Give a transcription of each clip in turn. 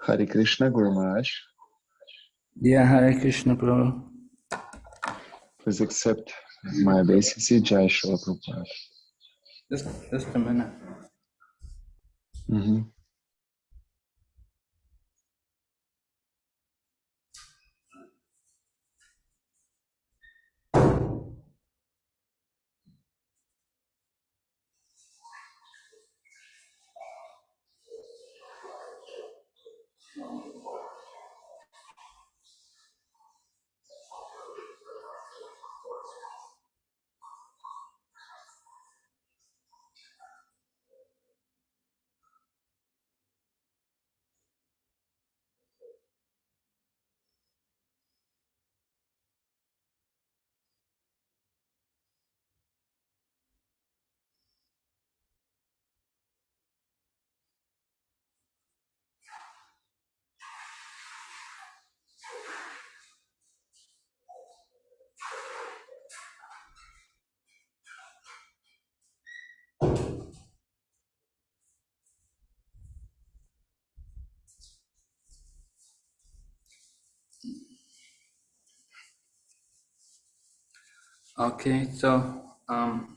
Hari Krishna Guru Maharaj. Yeah, Hari Krishna Prabhu. Please accept my basic Jai Shri Prabhupada. Just, just a minute. Mm-hmm. Okay, so um,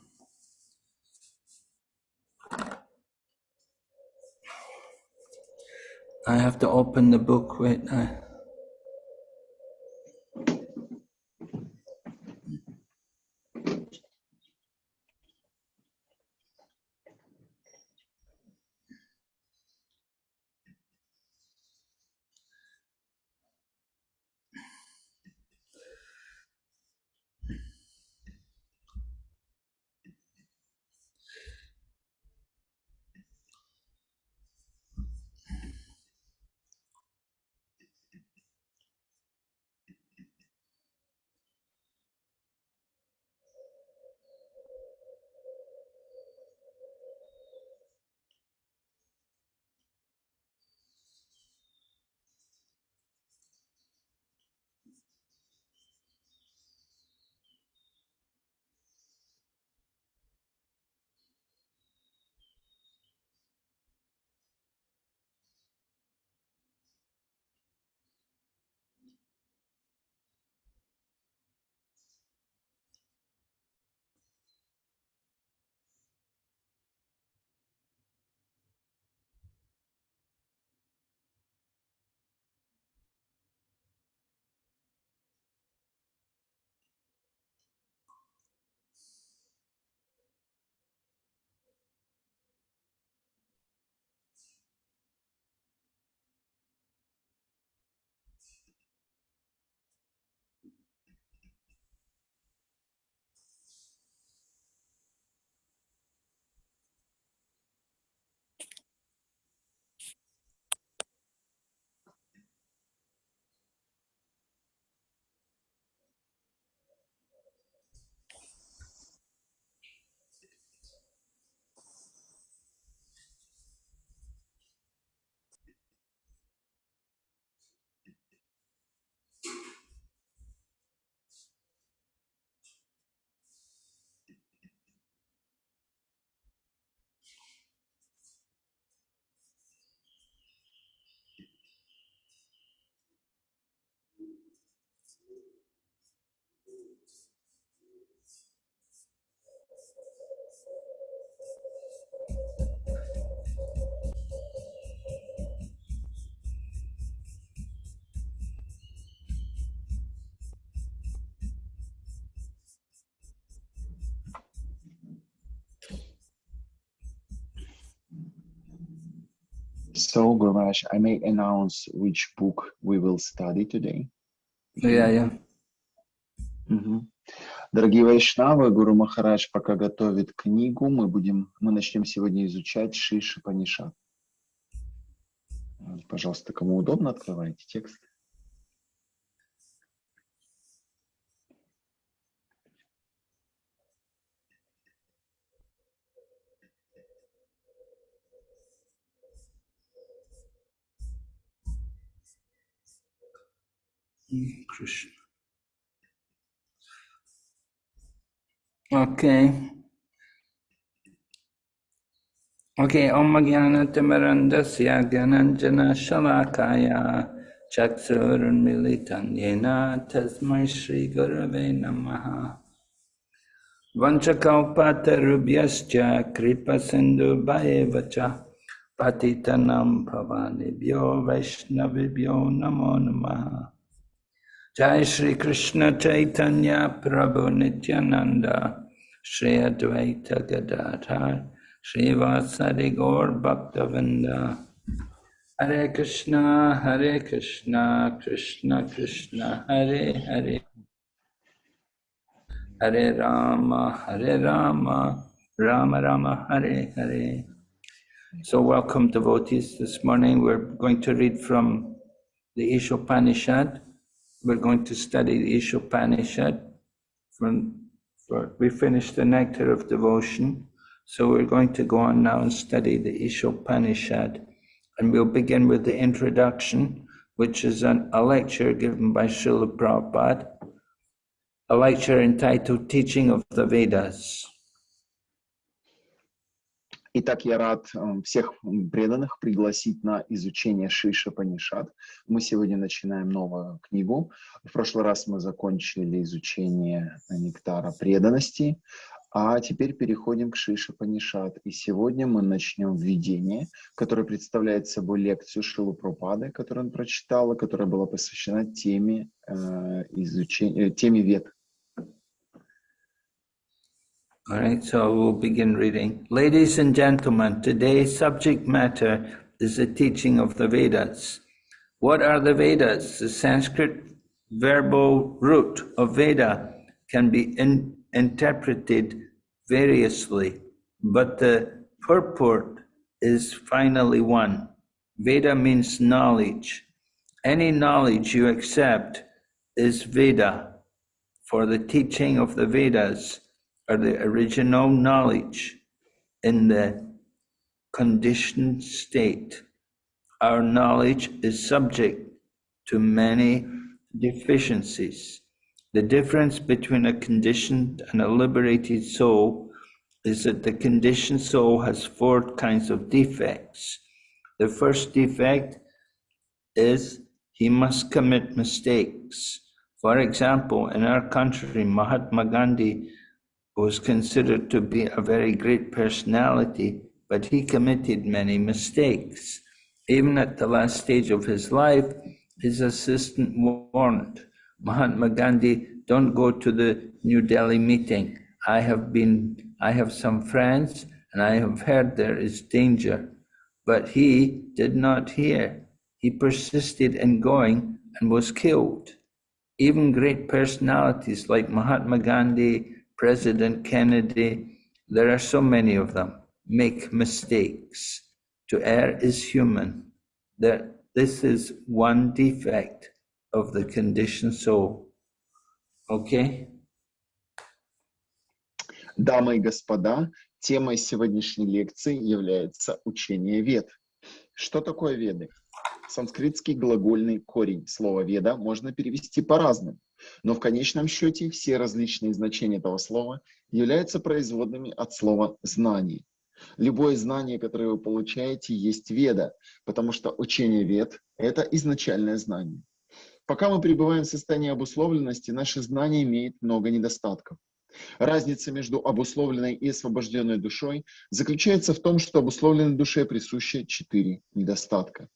I have to open the book. Wait, I, So, Guru Maharaj, I may announce which book we will study today. yeah, yeah. Мгм. Дорогие Вайшнавы, Гуру Махарадж пока готовит книгу, мы будем, мы начнем сегодня изучать Шиши Панишат. Пожалуйста, кому удобно, открывайте текст. Krishna. Okay. Okay, Om Jnanatimarandasya Gyananjana Shalakaya Chaksurunmilitan Yena Tasmai Shri Gurave Namaha Vanchakalpatarubhyascha Kripa Sindhu Bhaevacha Patitanam Pavanibhyo Vaishnavibhyo Namo Namaha Jai Shri Krishna Chaitanya Prabhu Nityananda Shri Advaita Gadadhar Srivasadi Gaur Bhaktavinda Hare Krishna, Hare Krishna, Krishna Krishna, Hare Hare Hare Rama, Hare Rama, Rama Rama, Hare Hare. So welcome devotees. This morning we're going to read from the Ishopanishad. We're going to study the Ishopanishad. From, for, we finished the Nectar of Devotion. So we're going to go on now and study the Ishopanishad. And we'll begin with the introduction, which is an, a lecture given by Srila Prabhupada, a lecture entitled Teaching of the Vedas. Итак, я рад всех преданных пригласить на изучение Шиша Панишат. Мы сегодня начинаем новую книгу. В прошлый раз мы закончили изучение нектара преданности, а теперь переходим к Шиша Панишат. И сегодня мы начнем введение, которое представляет собой лекцию Шилу Пропады, которую он прочитал, которая была посвящена теме, э, изучения, теме вет. All right, so we'll begin reading. Ladies and gentlemen, today's subject matter is the teaching of the Vedas. What are the Vedas? The Sanskrit verbal root of Veda can be in, interpreted variously, but the purport is finally one. Veda means knowledge. Any knowledge you accept is Veda, for the teaching of the Vedas are the original knowledge in the conditioned state. Our knowledge is subject to many deficiencies. The difference between a conditioned and a liberated soul is that the conditioned soul has four kinds of defects. The first defect is he must commit mistakes. For example, in our country, Mahatma Gandhi was considered to be a very great personality, but he committed many mistakes. Even at the last stage of his life, his assistant warned Mahatma Gandhi, don't go to the New Delhi meeting. I have been, I have some friends and I have heard there is danger. But he did not hear. He persisted in going and was killed. Even great personalities like Mahatma Gandhi, President Kennedy, there are so many of them, make mistakes. To err is human. That this is one defect of the conditioned soul. Okay? Дамы и господа, темой сегодняшней лекции является учение вед. Что такое веды? Санскритский глагольный корень слова веда можно перевести по-разному, но в конечном счете все различные значения этого слова являются производными от слова «знание». Любое знание, которое вы получаете, есть веда, потому что учение вед – это изначальное знание. Пока мы пребываем в состоянии обусловленности, наше знание имеет много недостатков. Разница между обусловленной и освобожденной душой заключается в том, что обусловленной душе присуще четыре недостатка.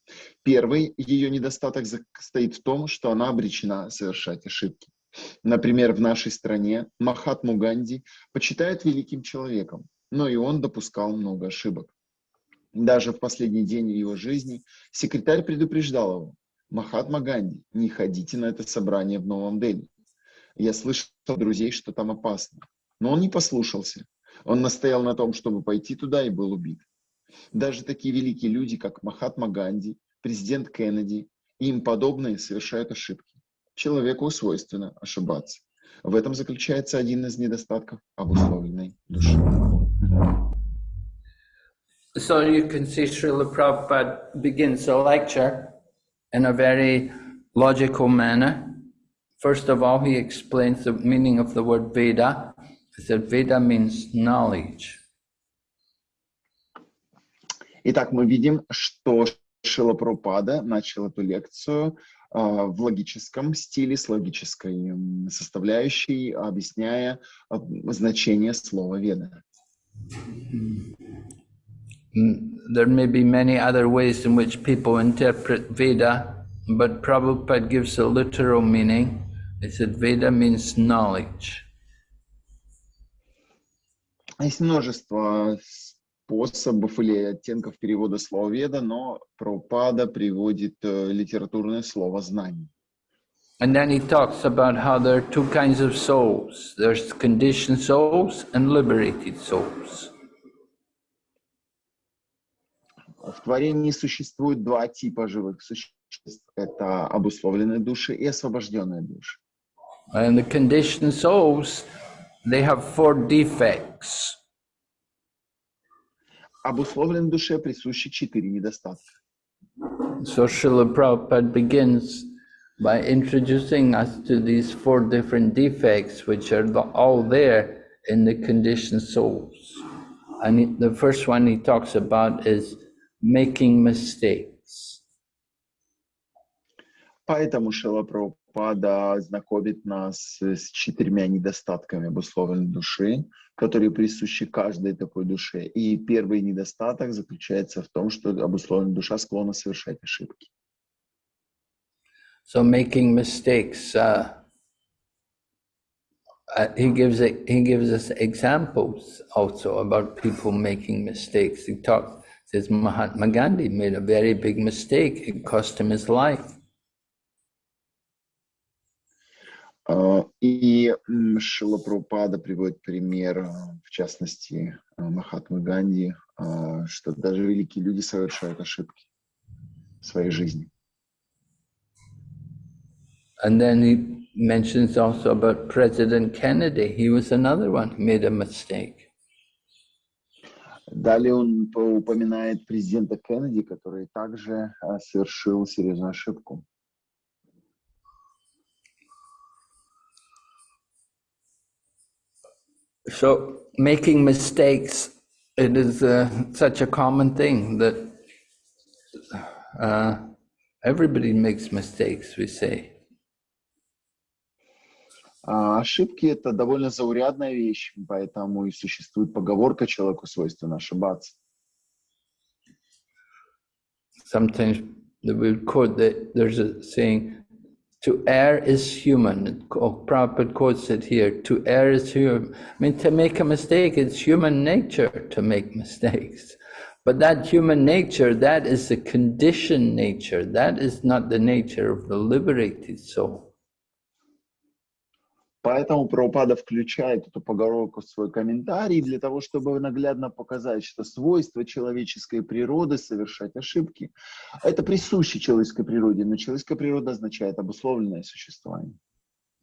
Первый ее недостаток состоит в том, что она обречена совершать ошибки. Например, в нашей стране Махатму Ганди почитают великим человеком, но и он допускал много ошибок. Даже в последний день его жизни секретарь предупреждал его, Махатма Ганди, не ходите на это собрание в Новом Дели. Я слышал от друзей, что там опасно. Но он не послушался. Он настоял на том, чтобы пойти туда и был убит. Даже такие великие люди, как Махатма Ганди, президент Кеннеди и им подобные совершают ошибки. Человеку свойственно ошибаться. В этом заключается один из недостатков обусловленной души. So you can see Srila Prabhupada begins a lecture in a very logical manner. First of all, he explains the meaning of the word Veda. He said Veda means knowledge. Итак, мы видим, что Шила Прабхупада начал эту лекцию а, в логическом стиле, с логической составляющей, объясняя а, значение слова «веда». There may be many other ways in which people interpret Veda, but Prabhupada gives a literal meaning. – He said Veda means knowledge. Есть множество способов или оттенков перевода слова «веда», но Прабхупада приводит литературное слово «знание». And then he talks about how there are two kinds of souls. There's conditioned souls and liberated souls. В творении существует два типа живых существ. Это обусловленные души и освобожденные души. And the conditioned souls, they have four defects. Обусловленной душе присущи четыре недостатка. So Srila Prabhupada begins by introducing us to these four different defects, which are all there in the conditioned souls. And the first one he talks about is making mistakes. Поэтому Шила Прабхупада знакомит нас с четырьмя недостатками обусловленной души, которые присущи каждой такой душе. И первый недостаток заключается в том, что обусловленная душа склонна совершать ошибки. So making mistakes, uh, uh, he gives a, he gives us examples also about people making mistakes. He talks says Mahatma Gandhi made a very big mistake. It cost him his life. И Шила Прабхупада приводит пример, в частности, Махатмы Ганди, что даже великие люди совершают ошибки в своей жизни. And then he mentions also about President Kennedy. He was another one who made a mistake. Далее он упоминает президента Кеннеди, который также совершил серьезную ошибку. So making mistakes, it is uh, such a common thing that uh, everybody makes mistakes, we say. Ошибки – это довольно заурядная вещь, поэтому и существует поговорка «человеку свойственно ошибаться». Sometimes we quote that there's a saying, to err is human. Prabhupada quotes it here, to err is human. I mean, to make a mistake, it's human nature to make mistakes. But that human nature, that is the conditioned nature. That is not the nature of the liberated soul. Поэтому Прабхупада включает эту поговорку в свой комментарий для того, чтобы наглядно показать, что свойство человеческой природы совершать ошибки. Это присуще человеческой природе, но человеческая природа означает обусловленное существование.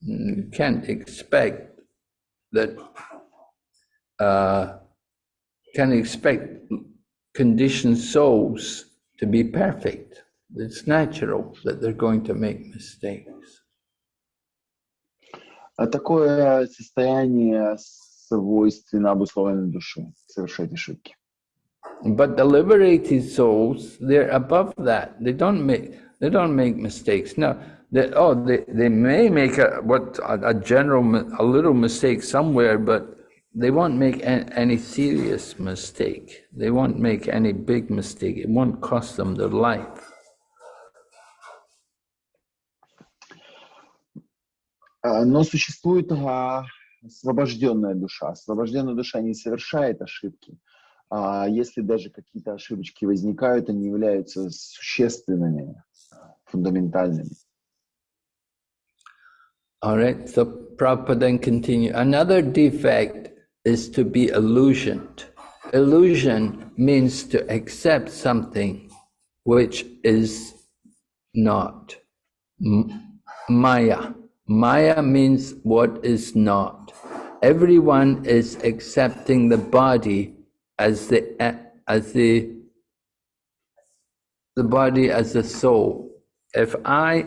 You can't expect that uh, can't expect conditioned souls to be perfect. It's natural that they're going to make mistakes. А такое состояние свойственно обусловленной душе, совершать ошибки. But the liberated souls, they're above that. They don't make they don't make mistakes. No, they, oh, they, they may make a what a, a general a little mistake somewhere, but they won't make a, any serious mistake. They won't make any big mistake. It won't cost them their life. Но существует освобожденная душа. Освобожденная душа не совершает ошибки. А если даже какие-то ошибочки возникают, они являются существенными, фундаментальными. All right, so Prabhupada then continue. Another defect is to be illusioned. Illusion means to accept something which is not. Maya. Maya means what is not. Everyone is accepting the body as the as the the body as the soul. If I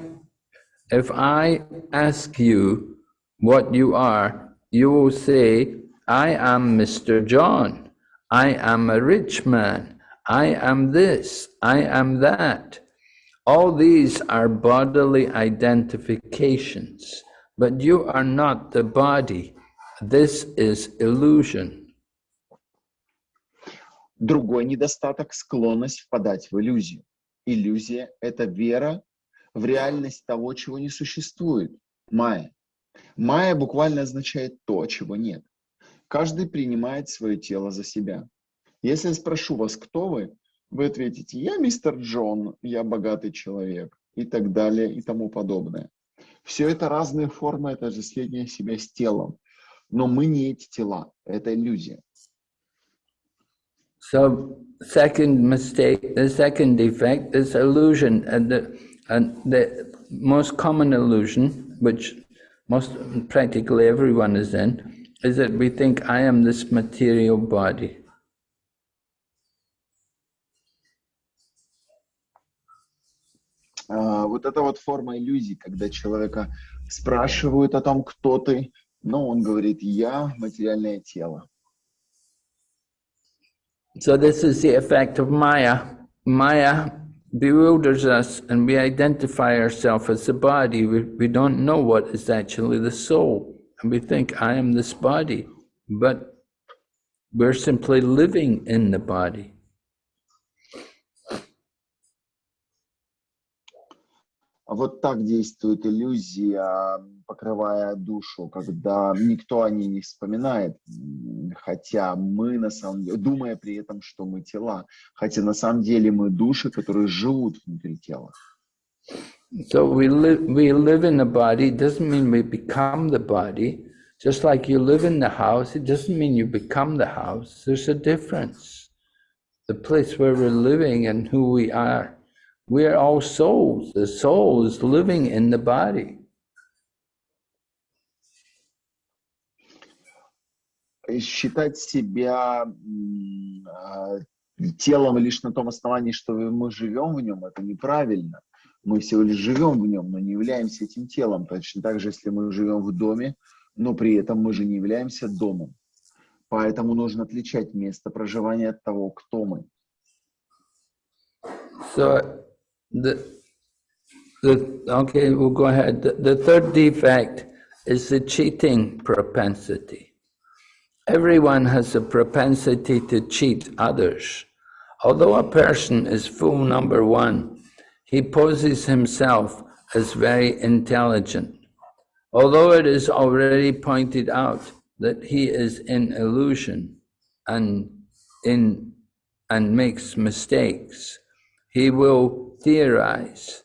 if I ask you what you are, you will say, I am Mr. John. I am a rich man. I am this, I am that. All these are bodily identifications, but you are not the body. This is illusion. Другой недостаток – склонность впадать в иллюзию. Иллюзия – это вера в реальность того, чего не существует. Майя. Майя буквально означает то, чего нет. Каждый принимает свое тело за себя. Если я спрошу вас, кто вы, вы ответите, я мистер Джон, я богатый человек и так далее и тому подобное. Все это разные формы отождествления себя с телом. Но мы не эти тела, это иллюзия. So, second mistake, the second defect is illusion. And the, and the most common illusion, which most practically everyone is in, is that we think I am this material body. Uh, вот эта вот форма иллюзии, когда человека спрашивают о том, кто ты, но он говорит, я материальное тело. So this is the effect of Maya. Maya bewilders us and we identify ourselves as the body. We, we don't know what is actually the soul. And we think, I am this body. But we're simply living in the body. Вот так действует иллюзия, покрывая душу, когда никто о ней не вспоминает, хотя мы на самом деле, думая при этом, что мы тела, хотя на самом деле мы души, которые живут внутри тела. So we live, we live in the body doesn't mean we become the body. Just like you live in the house, it doesn't mean you become the house. There's a difference. The place where we're living and who we are We are all souls. The soul is living in the body. Считать себя телом лишь на том основании, что мы живем в нем, это неправильно. Мы всего лишь живем в нем, но не являемся этим телом. Точно так же, если мы живем в доме, но при этом мы же не являемся домом. Поэтому нужно отличать место проживания от того, кто мы. So The, the, okay, we'll go ahead. The, the third defect is the cheating propensity. Everyone has a propensity to cheat others. Although a person is fool number one, he poses himself as very intelligent. Although it is already pointed out that he is in illusion and in and makes mistakes, he will theorize.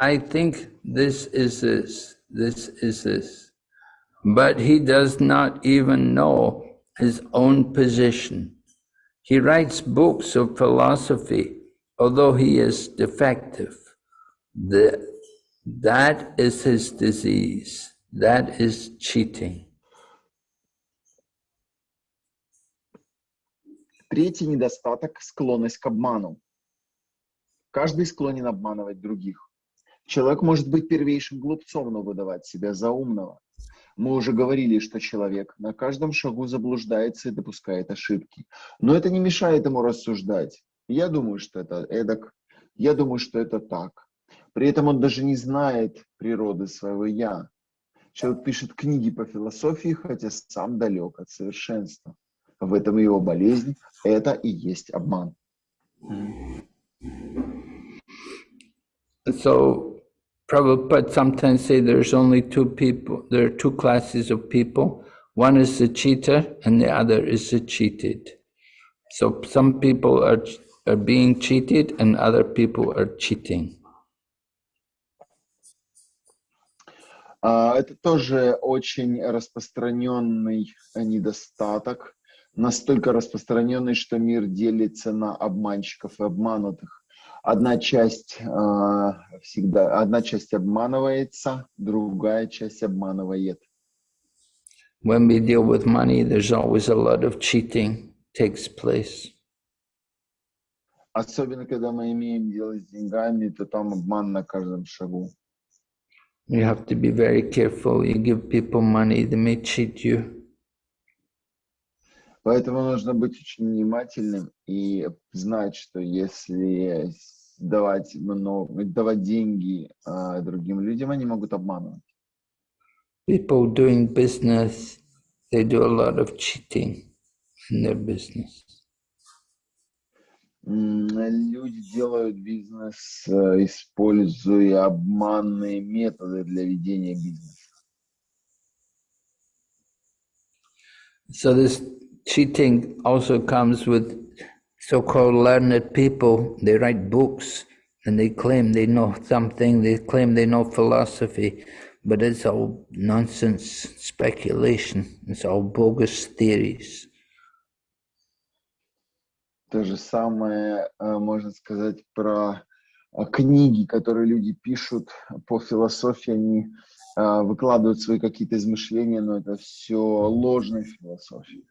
I think this is this, this is this. But he does not even know his own position. He writes books of philosophy, although he is defective. The, that is his disease. That is cheating. Третий недостаток – склонность к обману. Каждый склонен обманывать других. Человек может быть первейшим глупцом, но выдавать себя за умного. Мы уже говорили, что человек на каждом шагу заблуждается и допускает ошибки. Но это не мешает ему рассуждать. Я думаю, что это эдак. Я думаю, что это так. При этом он даже не знает природы своего «я». Человек пишет книги по философии, хотя сам далек от совершенства. В этом его болезнь. Это и есть обман. So Prabhupada sometimes say there's only two people, there are two classes of people. One is the cheater and the other is the cheated. So some people are, are being cheated and other people are cheating. Это тоже очень распространенный недостаток, настолько распространенный, что мир делится на обманщиков и обманутых. Одна часть э, всегда, одна часть обманывается, другая часть обманывает. When we deal with money, there's always a lot of cheating takes place. Особенно, когда мы имеем дело с деньгами, то там обман на каждом шагу. You have to be very careful. You give people money, they may cheat you. Поэтому нужно быть очень внимательным и знать, что если давать много, давать деньги а, другим людям, они могут обманывать. People doing business, they do a lot of cheating in their business. Люди делают бизнес, э, используя обманные методы для ведения бизнеса. So this cheating also comes with so-called learned people. They write books and they claim they know something, they claim they know philosophy, but it's all nonsense speculation, it's all bogus theories. То же самое можно сказать про книги, которые люди пишут по философии, они выкладывают свои какие-то измышления, но это все ложная философия.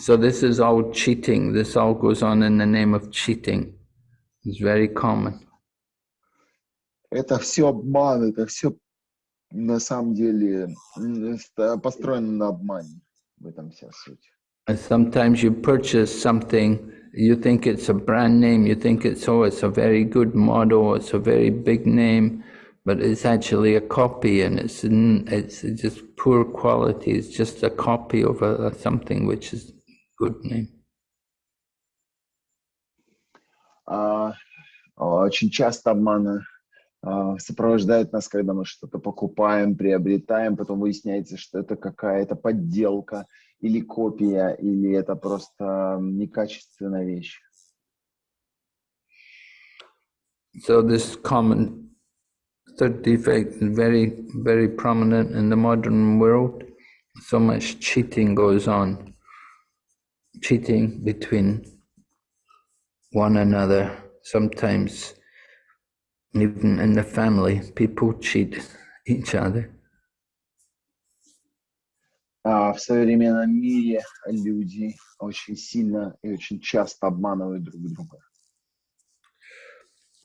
So this is all cheating. This all goes on in the name of cheating. It's very common. Это все обман, это все на самом деле построено на обмане. В этом вся суть. sometimes you purchase something, you think it's a brand name, you think it's, oh, it's a very good model, it's a very big name, but it's actually a copy and it's, it's just poor quality. It's just a copy of a, something which is good name. Uh, очень часто обманы uh, сопровождают нас, когда мы что-то покупаем, приобретаем, потом выясняется, что это какая-то подделка, или копия, или это просто некачественная вещь. So this common third defect is very, very prominent in the modern world. So much cheating goes on. Cheating between one another. Sometimes even in the family, people cheat each other. в современном мире люди очень сильно и очень часто обманывают друг друга.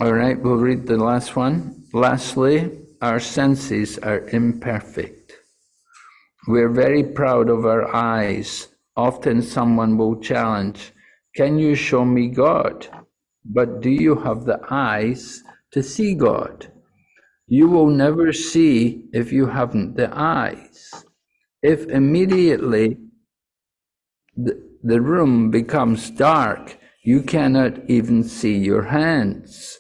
All right, we'll read the last one. Lastly, our senses are imperfect. We're very proud of our eyes. Often someone will challenge, Can you show me God? But do you have the eyes to see God? You will never see if you haven't the eyes. if immediately the, the room becomes dark, you cannot even see your hands.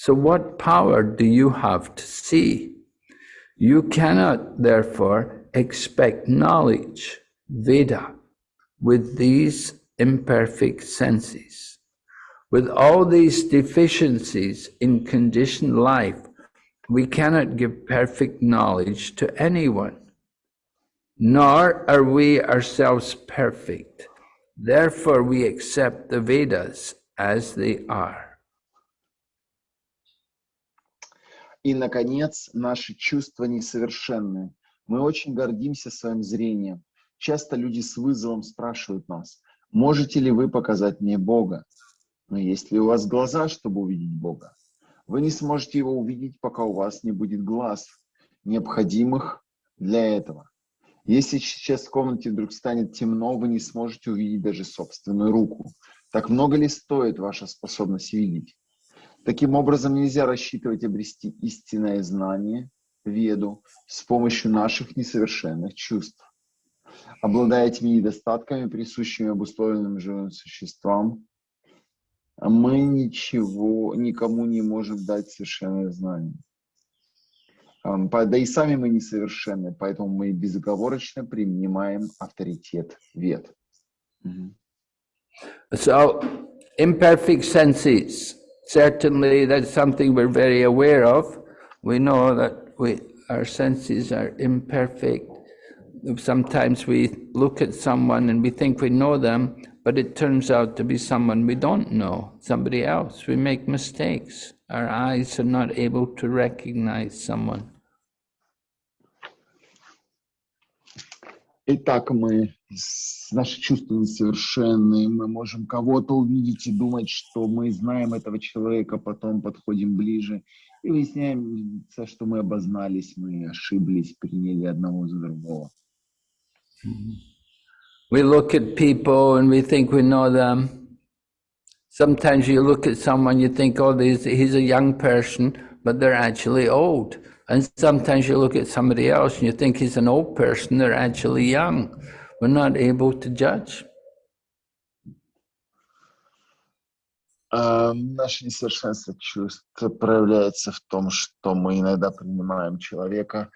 So what power do you have to see? You cannot therefore expect knowledge, Veda, with these imperfect senses. With all these deficiencies in conditioned life, we cannot give perfect knowledge to anyone nor are we ourselves perfect. Therefore, we accept the Vedas as they are. И, наконец, наши чувства несовершенны. Мы очень гордимся своим зрением. Часто люди с вызовом спрашивают нас, можете ли вы показать мне Бога? Но есть ли у вас глаза, чтобы увидеть Бога? Вы не сможете его увидеть, пока у вас не будет глаз, необходимых для этого. Если сейчас в комнате вдруг станет темно, вы не сможете увидеть даже собственную руку. Так много ли стоит ваша способность видеть? Таким образом, нельзя рассчитывать обрести истинное знание, веду, с помощью наших несовершенных чувств. Обладая этими недостатками, присущими обусловленным живым существам, мы ничего, никому не можем дать совершенное знание. Да и сами мы несовершенны, поэтому мы безоговорочно принимаем авторитет вет. So, imperfect senses, certainly that's something we're very aware of. We know that we, our senses are imperfect. Sometimes we look at someone and we think we know them, but it turns out to be someone we don't know, somebody else. We make mistakes. Our eyes are not able to recognize someone. Итак, мы, наши чувства несовершенны, мы можем кого-то увидеть и думать, что мы знаем этого человека, потом подходим ближе и выясняем, что мы обознались, мы ошиблись, приняли одного за другого. We look at people and we think we know them. Sometimes you look at someone, you think, oh, he's a young person, but they're actually old. And sometimes you look at somebody else and you think he's an old person, they're actually young. We're not able to judge. А, Наше несовершенство чувств проявляется в том, что мы иногда принимаем человека,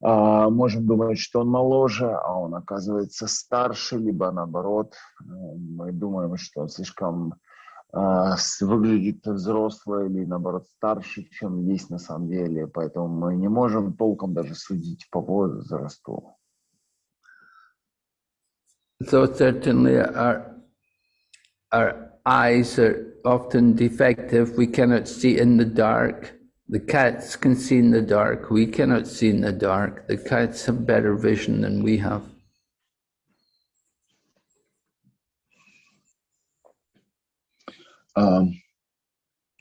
а, можем думать, что он моложе, а он оказывается старше, либо наоборот, э, мы думаем, что он слишком выглядит взрослый или наоборот старше, чем есть на самом деле, поэтому мы не можем толком даже судить по возрасту. So certainly our, our eyes are often defective. We cannot see in the dark. The cats can see in the dark. We cannot see in the dark. The cats have better vision than we have. Um,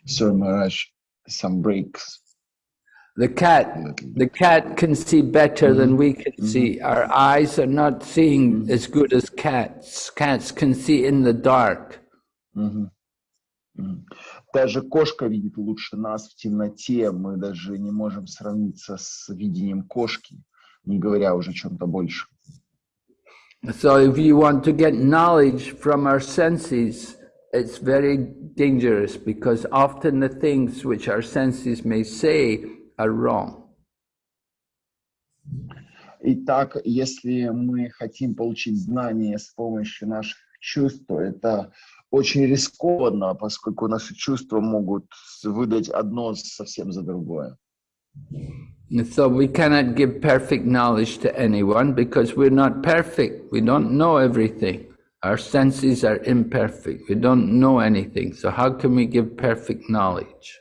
so Maharaj, some breaks. The cat, the cat can see better than we can see. Our eyes are not seeing as good as cats. Cats can see in the dark. Даже кошка видит лучше нас в темноте. Мы даже не можем сравниться с видением кошки, не говоря уже о чем-то большем. So if you want to get knowledge from our senses, it's very dangerous because often the things which our senses may say are wrong. Итак, если мы хотим получить знания с помощью наших чувств, то это очень рискованно, поскольку наши чувства могут выдать одно совсем за другое. And so we cannot give perfect knowledge to anyone because we're not perfect. We don't know everything. Our senses are imperfect. We don't know anything. So how can we give perfect knowledge?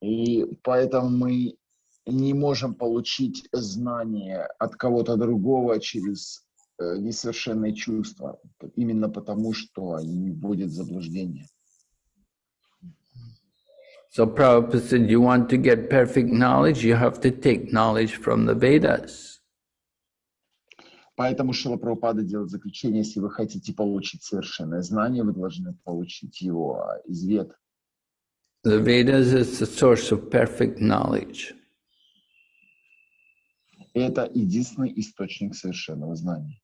И поэтому мы не можем получить знания от кого-то другого через э, несовершенные чувства, именно потому что они вводят в заблуждение. So Prabhupada said, you want to get perfect knowledge, you have to take knowledge from the Vedas. Поэтому Шила Прабхупада делает заключение, если вы хотите получить совершенное знание, вы должны получить его из вед. The Vedas is the source of perfect knowledge. Это единственный источник совершенного знания.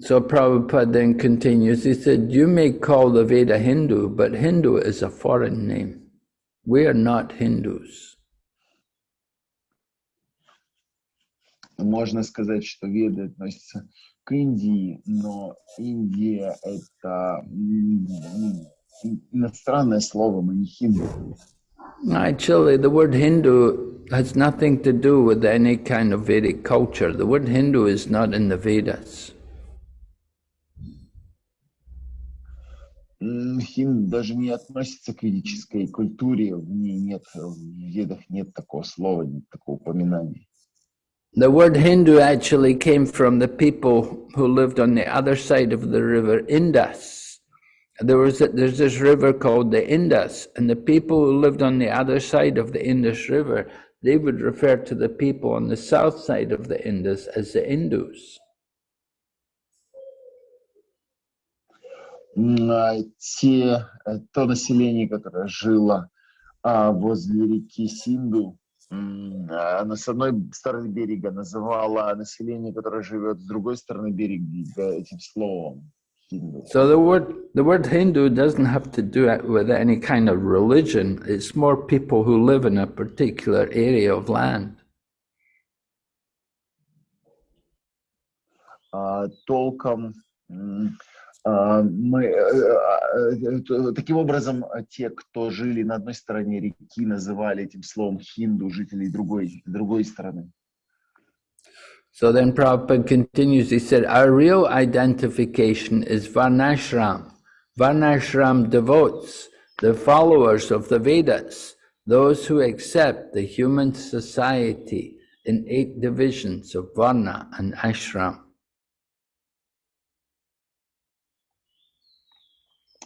So Prabhupada then continues, he said, you may call the Veda Hindu, but Hindu is a foreign name. We are not Hindus. Можно сказать, что веды относятся к Индии, но Индия — это иностранное слово, мы не хинду. Actually, the word Hindu has nothing to do with any kind of Vedic culture. The word Hindu is not in the Vedas. М, Хинду даже не относится к ведической культуре, в ней нет, в ведах нет такого слова, нет такого упоминания. The word Hindu actually came from the people who lived on the other side of the river Indus. There was a, there's this river called the Indus, and the people who lived on the other side of the Indus River, they would refer to the people on the south side of the Indus as the Indus. М, а те, э, то население, которое жило а, возле реки Синду, м, а, оно с одной стороны берега называло население, которое живет с другой стороны берега этим словом Хинду. So the word the word Hindu doesn't have to do it with any kind of religion. It's more people who live in a particular area of land. А, толком м, а, мы, э, э, э, таким образом, а, те, кто жили на одной стороне реки, называли этим словом хинду жителей другой, другой стороны. So then Prabhupada continues, he said, Our real identification is Varnashram. Varnashram devotes the followers of the Vedas, those who accept the human society in eight divisions of Varna and Ashram.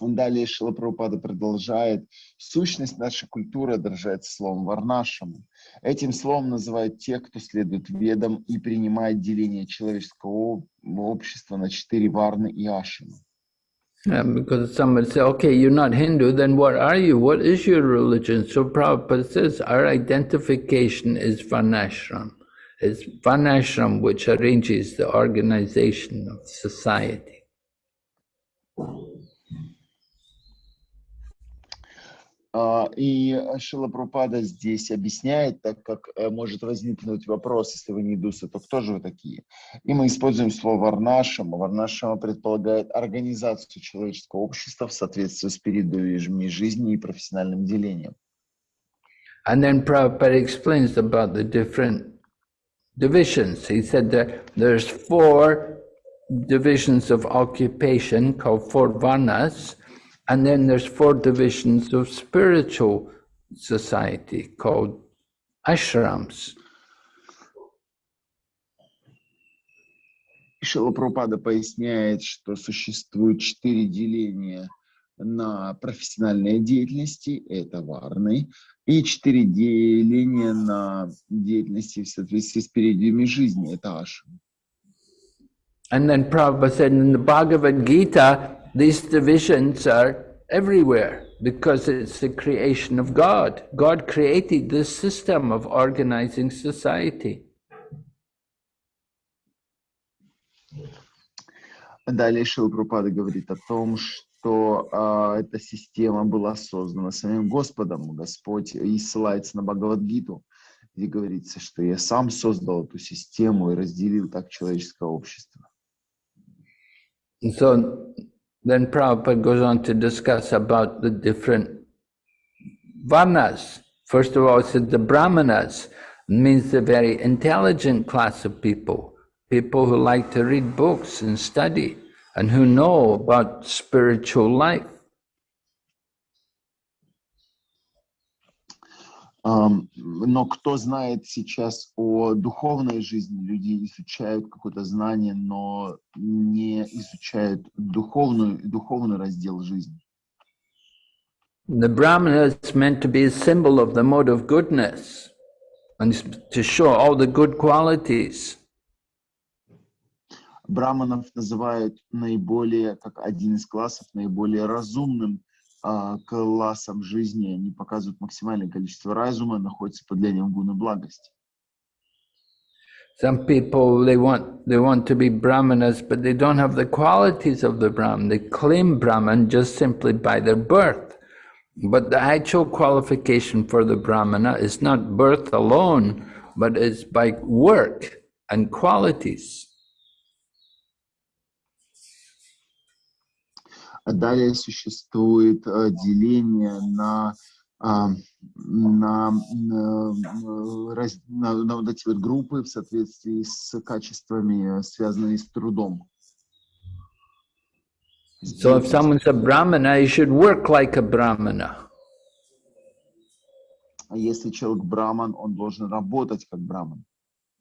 Далее Шилапрапада продолжает. Сущность нашей культуры отражается словом варнашам. Этим словом называют тех, кто следует ведам и принимает деление человеческого общества на четыре варны и ашины. Yeah, because somebody say, okay, you're not Hindu, then what are you? What is your religion? So Prabhupada says our identification is Varnashram. It's Varnashram which arranges the organization of society. И Шила Пропада здесь объясняет, так как э, может возникнуть вопрос, если вы не индусы, то кто же вы такие? И мы используем слово «варнашама». Варнашама предполагает организацию человеческого общества в соответствии с периодами жизни и профессиональным делением. And then Prabhupada explains about the different divisions. He said that there's four divisions of occupation called four varnas, And then there's four divisions of spiritual society called ashrams. Шила Прабхупада поясняет, что существует четыре деления на профессиональные деятельности, это варны, и четыре деления на деятельности в соответствии с периодами жизни, это ашрам. And then Prabhupada said in the Bhagavad Gita, These divisions are everywhere because it's the creation of God. God created this system of organizing society. Далее Шилпрупада говорит о том, что а, эта система была создана самим Господом. Господь и ссылается на Бхагавадгиту, где говорится, что я сам создал эту систему и разделил так человеческое общество. So Then Prabhupada goes on to discuss about the different varnas. First of all, it said the brahmanas means the very intelligent class of people, people who like to read books and study and who know about spiritual life. Но кто знает сейчас о духовной жизни? Люди изучают какое-то знание, но не изучают духовную, духовный раздел жизни. The Brahmana is meant to be a symbol of the mode of goodness and to show all the good qualities. Браманов называют наиболее, как один из классов, наиболее разумным классам жизни, они показывают максимальное количество разума, находятся под влиянием гуны благости. Some people they want they want to be brahmanas, but they don't have the qualities of the brahman. They claim brahman just simply by their birth. But the actual qualification for the brahmana is not birth alone, but is by work and qualities. Далее существует деление на, на, на, на, на вот эти вот группы в соответствии с качествами, связанными с трудом. So if someone's a brahmana, he should work like a brahmana. Если человек браман, он должен работать как браман.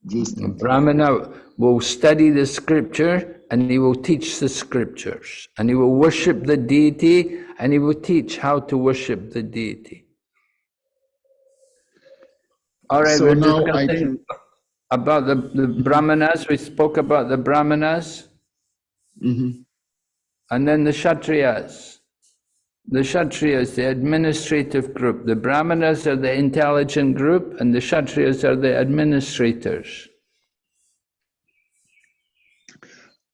действовать. Brahmana will study the scripture and he will teach the scriptures and he will worship the deity and he will teach how to worship the deity. All right, so we're discussing about the, the brahmanas. We spoke about the brahmanas mm -hmm. and then the kshatriyas. The Kshatriyas, the administrative group. The Brahmanas are the intelligent group and the Kshatriyas are the administrators.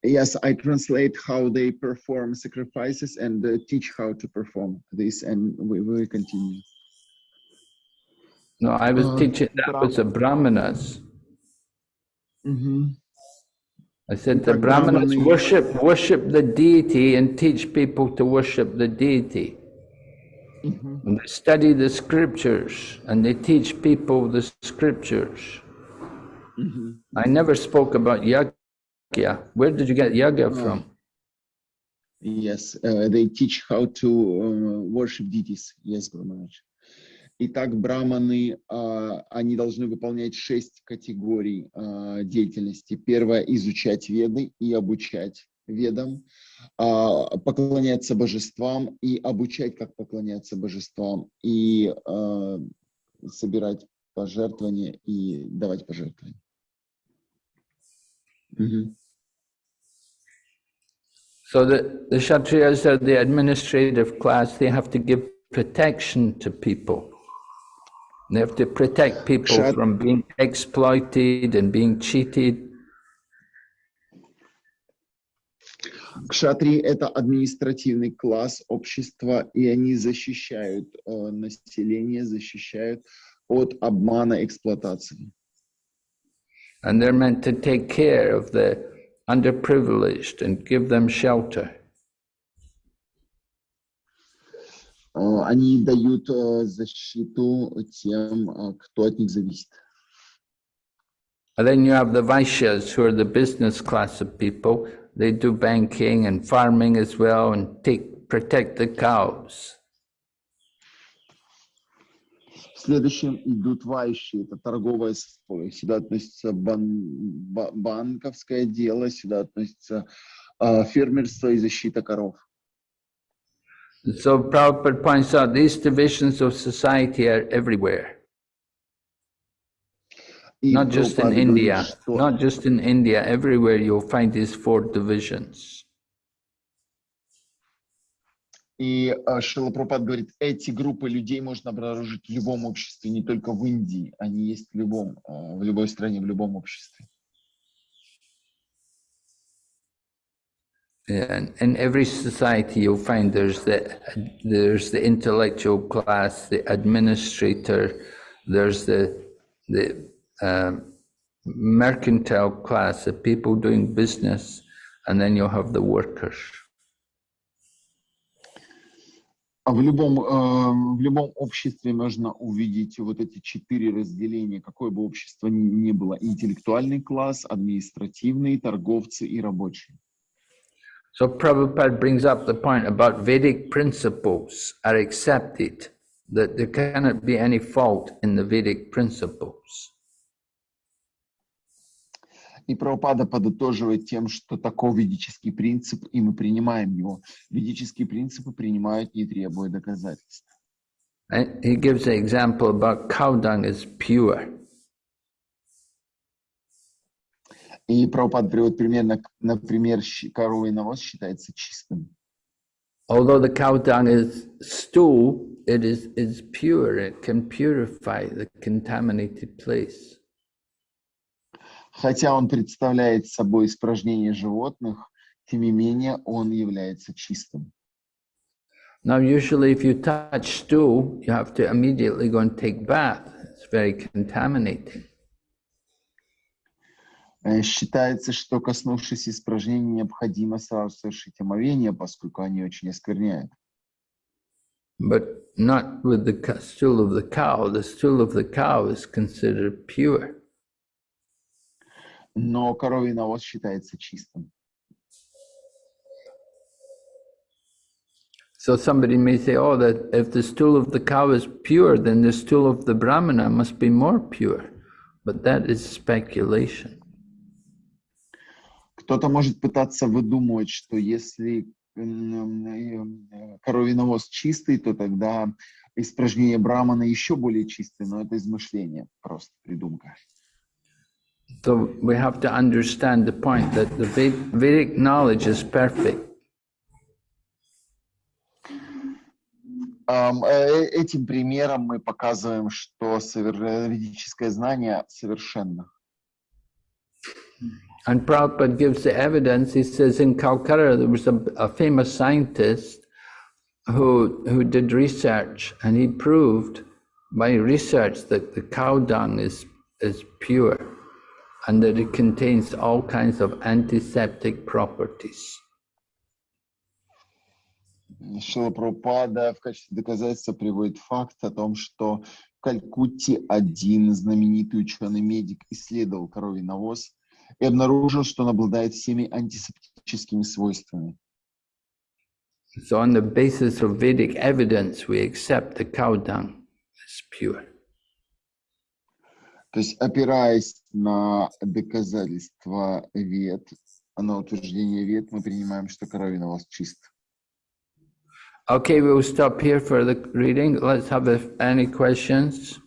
Yes, I translate how they perform sacrifices and uh, teach how to perform this and we will continue. No, I was uh, teaching that was the Brahmanas. Mm -hmm. I said the Brahmanas worship worship the deity and teach people to worship the deity. Mm -hmm. And they study the scriptures and they teach people the scriptures. Mm -hmm. I never spoke about yagya. Where did you get yagya oh. from? Yes, uh, they teach how to uh, worship deities. Yes, Guru Maharaj. Итак, браманы, они должны выполнять шесть категорий деятельности. Первое – изучать веды и обучать ведам, а, поклоняться божествам и обучать, как поклоняться божествам, и а, собирать пожертвования и давать пожертвования. Угу. So the, the Kshatriyas are the administrative class, they have to give protection to people. They have to protect people Kshat... from being exploited and being cheated. Кшатри – это административный класс общества, и они защищают э, население, защищают от обмана, эксплуатации. And they're meant to take care of the underprivileged and give them shelter. Они дают защиту тем, кто от них зависит. And then you have the Vaishyas, who are the business class of people. They do banking and farming as well and take protect the cows. Следующим идут вайши, это сословие. Сюда относится бан, банковское дело, сюда относится э, фермерство и защита коров. So Prabhupada points out these divisions of society are everywhere. Not just in India, not just in India, everywhere you'll find these four divisions. И Шила Пропад говорит, эти группы людей можно обнаружить в любом обществе, не только в Индии. Они есть в любом, в любой стране, в любом обществе. And in every society, you'll find there's the there's the intellectual class, the administrator, there's the the uh, mercantile class, the people doing business, and then you'll have the workers. В любом, в любом обществе можно увидеть вот эти четыре разделения, какое бы общество ни было. Интеллектуальный класс, административный, торговцы и рабочие. So Prabhupada brings up the point about Vedic principles are accepted, that there cannot be any fault in the Vedic principles. И Прабхупада подытоживает тем, что такой ведический принцип, и мы принимаем его. Ведические принципы принимают, не требуя доказательств. And he gives an example about cow dung is pure. И Прабхупад приводит примерно, например, коровий навоз считается чистым. Although the cow dung is stool, it is, is pure. It can purify the contaminated place. Хотя он представляет собой испражнение животных, тем не менее он является чистым. Now, usually if you touch stool, you have to immediately go and take bath. It's very contaminating. Считается, что коснувшись испражнений, необходимо сразу совершить омовение, поскольку они очень оскверняют. But not with the stool of the cow. The stool of the cow is considered pure. Но коровий навоз считается чистым. So somebody may say, oh, that if the stool of the cow is pure, then the stool of the brahmana must be more pure. But that is speculation. Кто-то может пытаться выдумывать, что если коровий навоз чистый, то тогда испражнение брамана еще более чистое, но это измышление, просто придумка. So we have to understand the point that the Vedic knowledge is perfect. Этим примером мы показываем, что ведическое знание совершенно. And Prabhupada gives the evidence. He says in Calcutta there was a, a famous scientist who who did research, and he proved by research that the cow dung is is pure, And that it contains all kinds of antiseptic properties. Шила Прабхупада в качестве доказательства приводит факт о том, что в Калькутте один знаменитый ученый-медик исследовал коровий навоз, и обнаружил, что он обладает всеми антисептическими свойствами. So on the basis of Vedic evidence, we accept the cow dung as pure. То есть, опираясь на доказательства вед, А на утверждение вет мы принимаем, что коровин у вас чист. Okay, we'll stop here for the reading. Let's have any questions.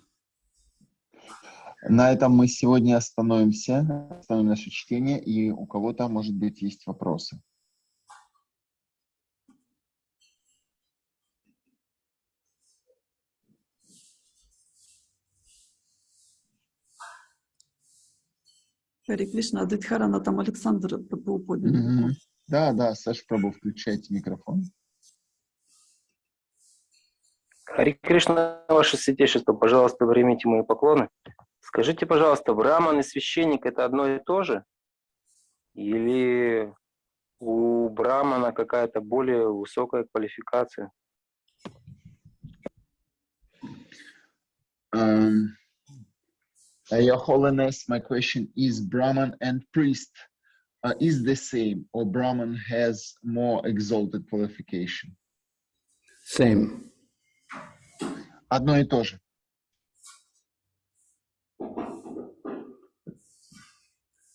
На этом мы сегодня остановимся, остановим наше чтение, и у кого-то, может быть, есть вопросы. Хари Кришна, Адитхарана, там Александр был поднял. Мгм. Да, да, Саша Прабу, включайте микрофон. Хари Кришна, ваше святейшество, пожалуйста, примите мои поклоны. Скажите, пожалуйста, браман и священник это одно и то же? Или у брамана какая-то более высокая квалификация? Um, uh, Your Holiness, my question is Brahman and priest uh, is the same, or Brahman has more exalted qualification? Same. Одно и то же.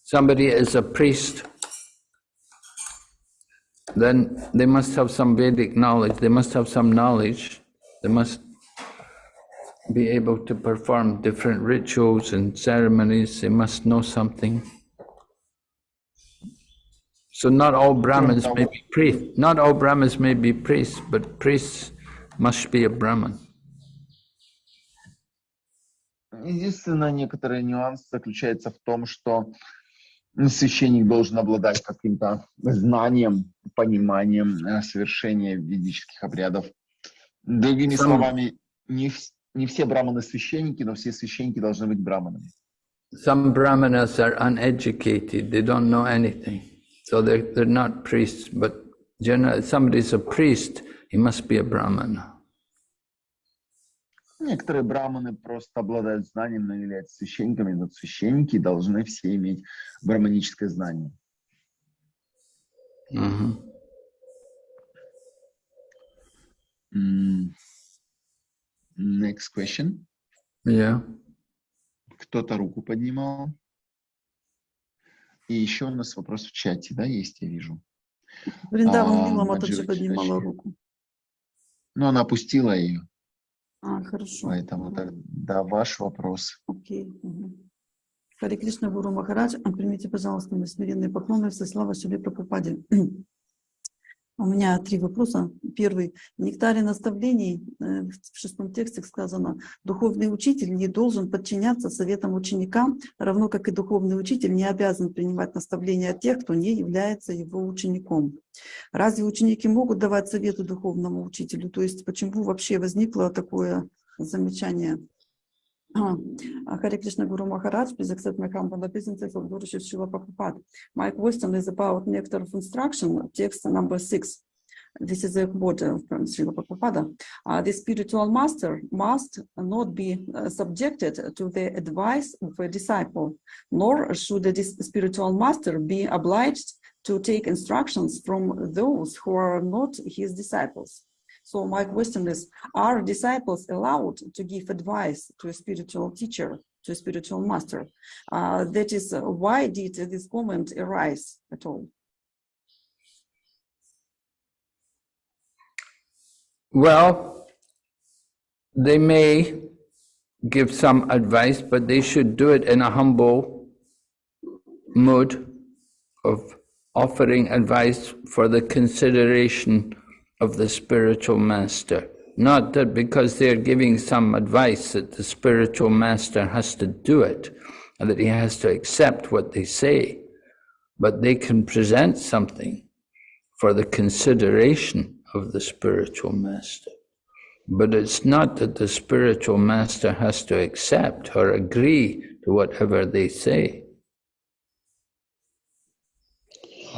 Somebody is a priest, then they must have some Vedic knowledge, they must have some knowledge, they must be able to perform different rituals and ceremonies, they must know something. So not all Brahmins may be priests, not all Brahmins may be priests, but priests must be a Brahmin. Единственное, некоторый нюанс заключается в том, что священник должен обладать каким-то знанием, пониманием э, совершения ведических обрядов. Другими Сам- словами, не, не все браманы священники, но все священники должны быть браманами. Some brahmanas are uneducated, they don't know anything. So they're, they're not priests, but generally, somebody's a priest, he must be a brahmana. Некоторые браманы просто обладают знанием, но являются священниками, но священники должны все иметь браманическое знание. Mhm. М, Next question. Yeah. Кто-то руку поднимал. И еще у нас вопрос в чате, да, есть, я вижу. Вриндаван А, Мила Маджи Матаджи поднимала руку. Но она опустила ее, А, хорошо. поэтому да, ваш вопрос. Окей. мгм. Хари Кришна Гуру Махарадж, примите, пожалуйста, мои смиренные поклоны, все слава Шили Прабхупаде. У меня три вопроса. Первый. В нектаре наставлений э, в шестом тексте сказано, духовный учитель не должен подчиняться советам ученика, равно как и духовный учитель не обязан принимать наставления от тех, кто не является его учеником. Разве ученики могут давать советы духовному учителю? То есть почему вообще возникло такое замечание? Hare Krishna Guru Maharaj, please accept my humble obeisances of Guru Shiv Prabhupada. My question is about nectar of instruction, text number six. This is a quote from Srila Prabhupada. Uh, the spiritual master must not be uh, subjected to the advice of a disciple, nor should the spiritual master be obliged to take instructions from those who are not his disciples. So my question is, are disciples allowed to give advice to a spiritual teacher, to a spiritual master? Uh, that is, uh, why did this comment arise at all? Well, they may give some advice, but they should do it in a humble mood of offering advice for the consideration of the spiritual master. Not that because they're giving some advice that the spiritual master has to do it and that he has to accept what they say, but they can present something for the consideration of the spiritual master. But it's not that the spiritual master has to accept or agree to whatever they say.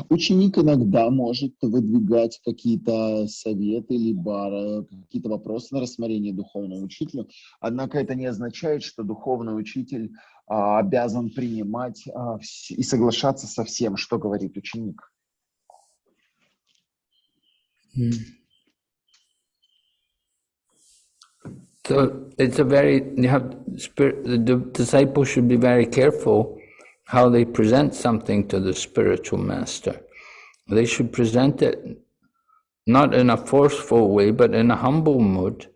Ученик иногда может выдвигать какие-то советы, либо э, какие-то вопросы на рассмотрение духовному учителю, однако это не означает, что духовный учитель а, обязан принимать а, и соглашаться со всем, что говорит ученик. So it's a very, you have, the di- disciple should be very careful how they present something to the spiritual master. They should present it not in a forceful way, but in a humble mood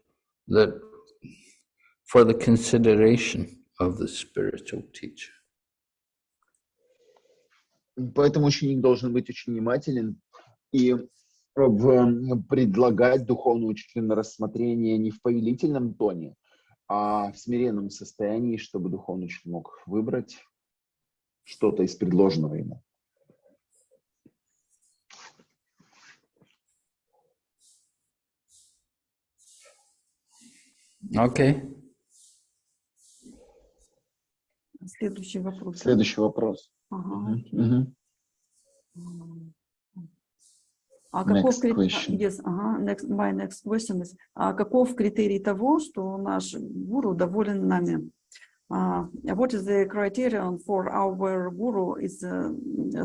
that for the consideration of the spiritual teacher. Поэтому ученик должен быть очень внимателен и в, предлагать духовному учителю на рассмотрение не в повелительном тоне, а в смиренном состоянии, чтобы духовный учитель мог выбрать что-то из предложенного ему. Окей. Okay. Следующий вопрос. Следующий вопрос. Ага. Угу. А каков Next крит- question. Yes, ага, next, my next question is, а каков критерий того, что наш гуру доволен нами? Uh, what is the criterion for our guru is uh,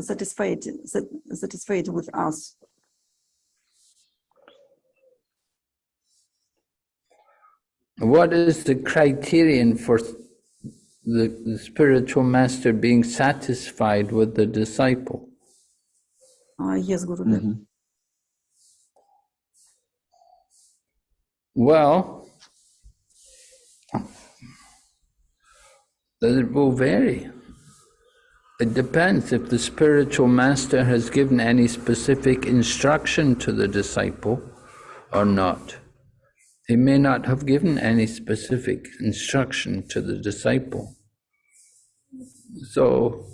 satisfied satisfied with us? What is the criterion for the, the spiritual master being satisfied with the disciple? Uh, yes, Guru. Mm -hmm. Well, it will vary. It depends if the spiritual master has given any specific instruction to the disciple or not. He may not have given any specific instruction to the disciple. So,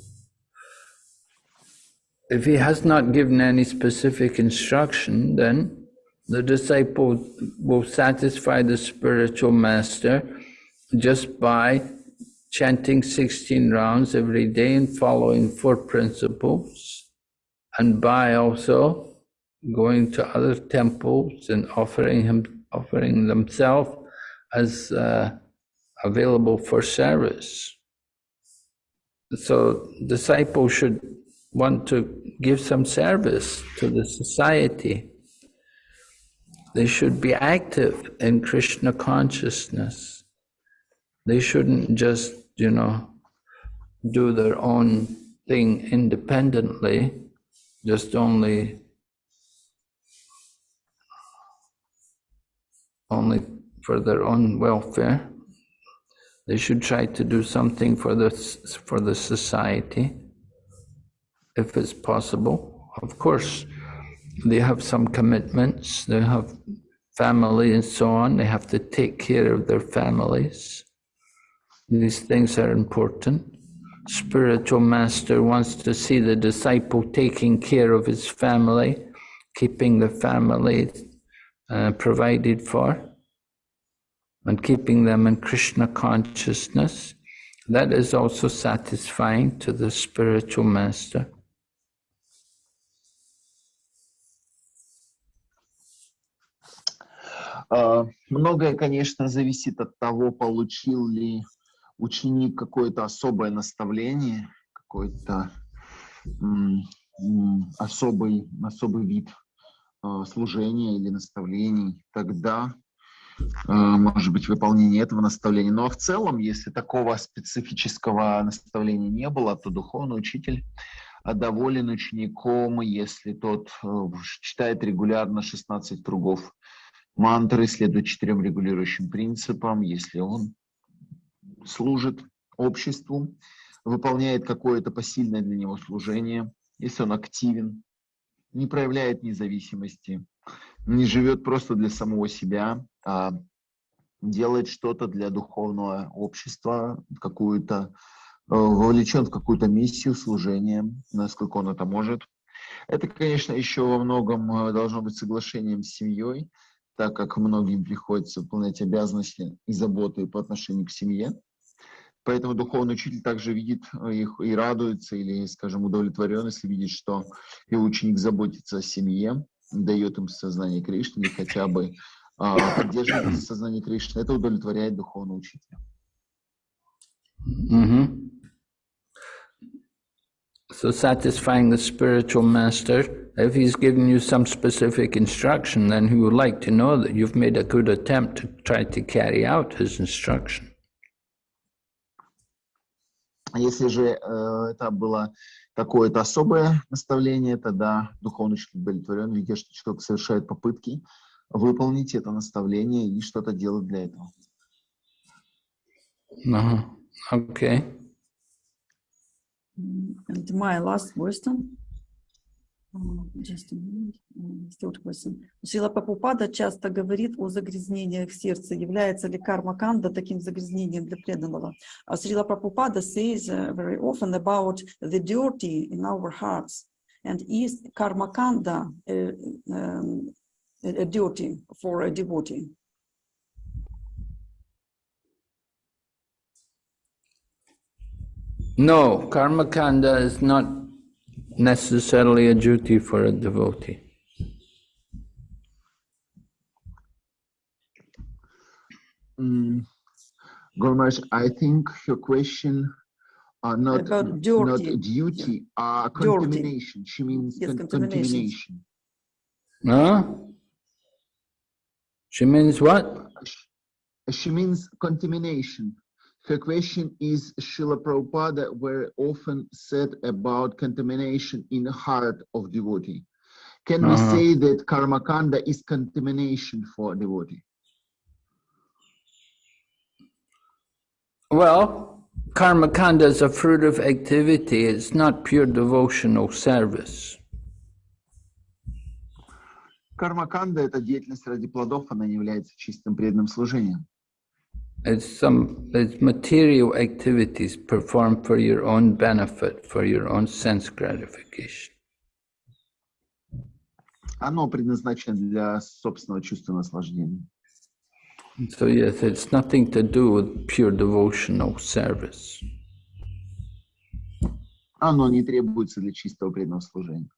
if he has not given any specific instruction, then the disciple will satisfy the spiritual master just by chanting 16 rounds every day and following four principles, and by also going to other temples and offering him offering themselves as uh, available for service. So disciples should want to give some service to the society. They should be active in Krishna consciousness. They shouldn't just, you know, do their own thing independently, just only only for their own welfare. They should try to do something for the for the society, if it's possible. Of course, they have some commitments. They have family and so on. They have to take care of their families. These things are important. Spiritual master wants to see the disciple taking care of his family, keeping the family uh, provided for, and keeping them in Krishna consciousness. That is also satisfying to the spiritual master. А, Многое, конечно, зависит от того, получил ли ученик какое-то особое наставление, какой-то особый, особый вид э, служения или наставлений. Тогда, э, может быть, выполнение этого наставления. Но в целом, если такого специфического наставления не было, то духовный учитель а доволен учеником, если тот э, читает регулярно 16 кругов мантры, следует четырем регулирующим принципам, если он служит обществу, выполняет какое-то посильное для него служение, если он активен, не проявляет независимости, не живет просто для самого себя, а делает что-то для духовного общества, какую-то э, вовлечен в какую-то миссию служения, насколько он это может. Это, конечно, еще во многом э, должно быть соглашением с семьей, так как многим приходится выполнять обязанности и заботы по отношению к семье. Поэтому духовный учитель также видит их и радуется, или, скажем, удовлетворен, если видит, что его ученик заботится о семье, дает им сознание Кришны, или хотя бы а, поддерживает сознание Кришны. Это удовлетворяет духовного учителя. Mhm. So satisfying the spiritual master, if he's given you some specific instruction, then he would like to know that you've made a good attempt to try to carry out his instruction. Если же э, это было какое-то особое наставление, тогда духовный учитель удовлетворен, видя, что человек совершает попытки выполнить это наставление и что-то делать для этого. Uh-huh. Okay. And my last question. Uh. Uh. Шрила Прабхупада часто говорит о загрязнениях в сердце. Является ли карма канда таким загрязнением для преданного? А Шрила Прабхупада says uh, very often about the dirty in our hearts. And is karma kanda uh, um, a a dirty for a devotee? No, karma kanda is not necessarily a duty for a devotee. Mm, Gurmash, I think your question are not, About not dirty. duty, uh, Dirty. contamination. She means Yes, con- contamination. contamination. Huh? She means what? Sh- She means contamination. Her question is Srila Prabhupada were often said about contamination in the heart of devotee. Can we Uh-huh. say that karmakanda is contamination for devotee? Well, karma kanda is a fruit of activity. It's not pure devotional service. Кармаканда – это деятельность ради плодов, она не является чистым преданным служением. It's some it's material activities performed for your own benefit, for your own sense gratification. Оно предназначено для собственного чувства наслаждения. So yes, it's nothing to do with pure devotional service. Оно не требуется для чистого преданного служения.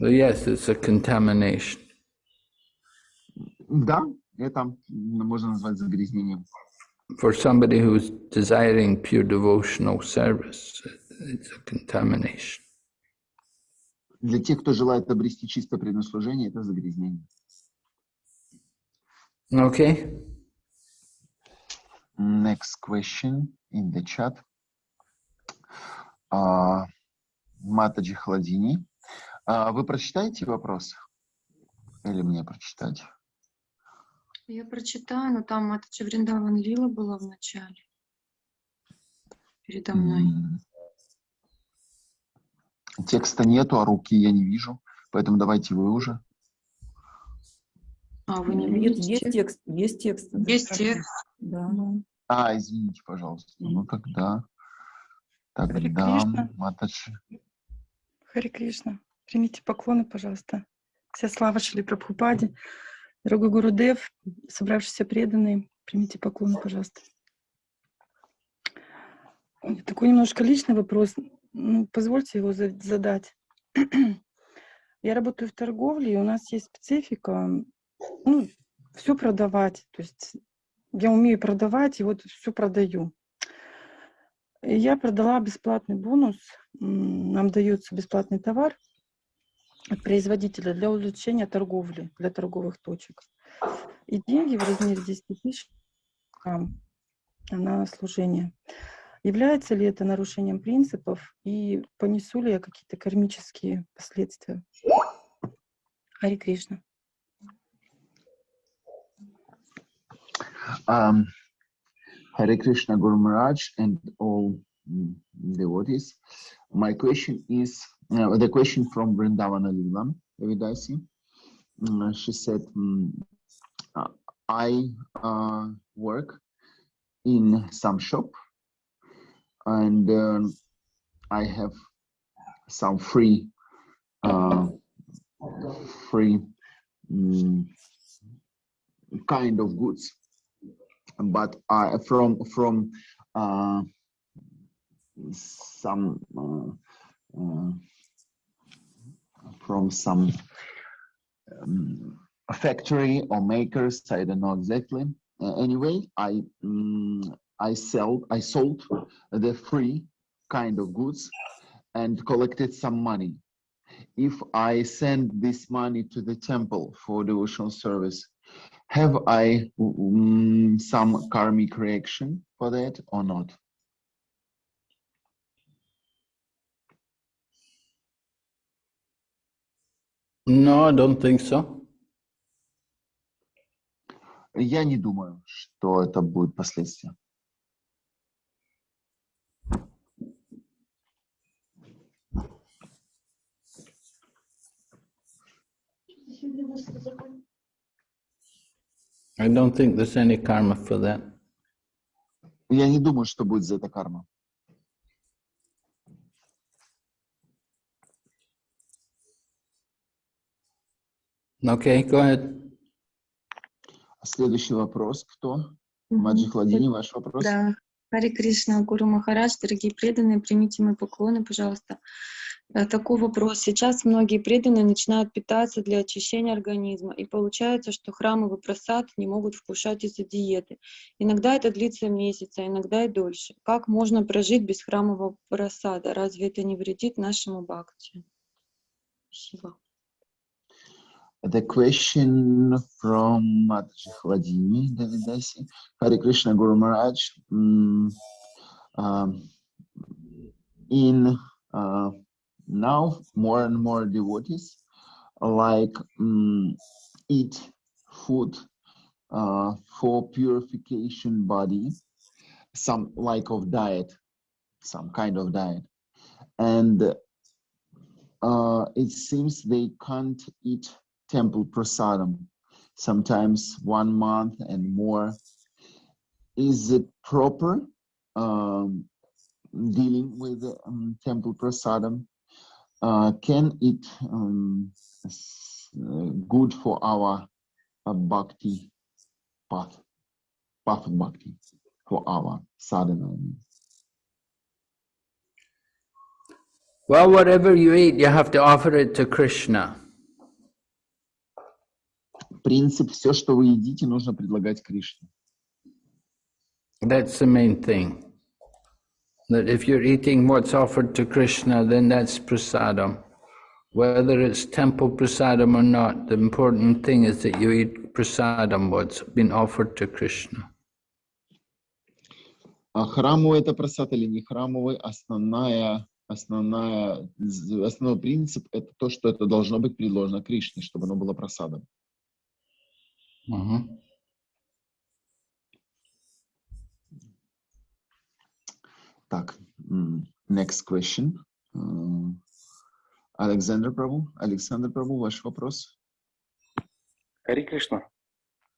So yes, it's a contamination. Да, это можно назвать загрязнением. For somebody who's desiring pure devotional service, it's a contamination. Для тех, кто желает обрести чистое преданное служение, это загрязнение. Okay? Next question in the chat. А, Матаджи Хладини. А, Вы прочитаете вопрос? Или мне прочитать? Я прочитаю, но там это же Вриндаван Лила была в начале. Передо мной. Текста нету, а руки я не вижу. Поэтому давайте вы уже. А, вы не Нет, видите? есть текст, есть текст. Есть текст. Да. А, извините, пожалуйста. Ну тогда, тогда. Матаджи. Хари Кришна. Примите поклоны, пожалуйста. Вся слава Шри Прабхупаде. Дорогой Гурудев, собравшиеся преданные, примите поклоны, пожалуйста. Ой, Такой немножко личный вопрос. Ну, позвольте его за- задать. Я работаю в торговле, и у нас есть специфика, ну, все продавать. То есть я умею продавать, и вот все продаю. И я продала бесплатный бонус. Нам дается бесплатный товар от производителя для увеличения торговли, для торговых точек. И деньги в размере 10 тысяч на служение. Является ли это нарушением принципов и понесу ли я какие-то кармические последствия? Хари Кришна. Um, Hare Krishna Guru Maharaj and all devotees. My question is uh, the question from Vrindavana Leela Evidasi. Mm, she said, mm, uh, I uh, work in some shop and um, I have some free uh, free mm, kind of goods but from from uh, some uh, uh, from some um, factory or makers. I don't know exactly. Uh, anyway, I mm, I sell I sold the free kind of goods and collected some money. If I send this money to the temple for devotional service, Have I mm, some karmic reaction for that or not? No, I don't think so. Я не думаю, что это будет последствия. I don't think there's any karma for that. Я не думаю, что будет за это карма. Okay, go ahead. Следующий вопрос. Кто? Маджи Хладини, ваш вопрос? Да. Хари Кришна, Гуру Махарадж, дорогие преданные, примите мои поклоны, пожалуйста. Э, Такой вопрос. Сейчас многие преданные начинают питаться для очищения организма, и получается, что храмовый просад не могут вкушать из-за диеты. Иногда это длится месяц, а иногда и дольше. Как можно прожить без храмового просада? Разве это не вредит нашему бхакти? Спасибо. The question from Mataji Hladini, Davidasi. Hare Krishna Guru Maharaj. mm, um, in uh, now, more and more devotees like mm, eat food uh, for purification body, some like of diet, some kind of diet, and uh, it seems they can't eat temple prasadam, sometimes one month and more. Is it proper um, dealing with um, temple prasadam? Uh, can it um, good for our uh, bhakti path, path of bhakti, for our sadhana? Well, whatever you eat, you have to offer it to Krishna. Принцип, все, что вы едите, нужно предлагать Кришне. That's the main thing. That if you're eating what's offered to Krishna, then that's prasadam. Whether it's temple prasadam or not, the important thing is that you eat prasadam, what's been offered to Krishna. А храмовый это просад или не храмовый, основная, основная, основной принцип это то, что это должно быть предложено Кришне, чтобы оно было просадом. Mhm. Так, next question. М, Александр Прабу, Александр Прабу, ваш вопрос. Хари Кришна,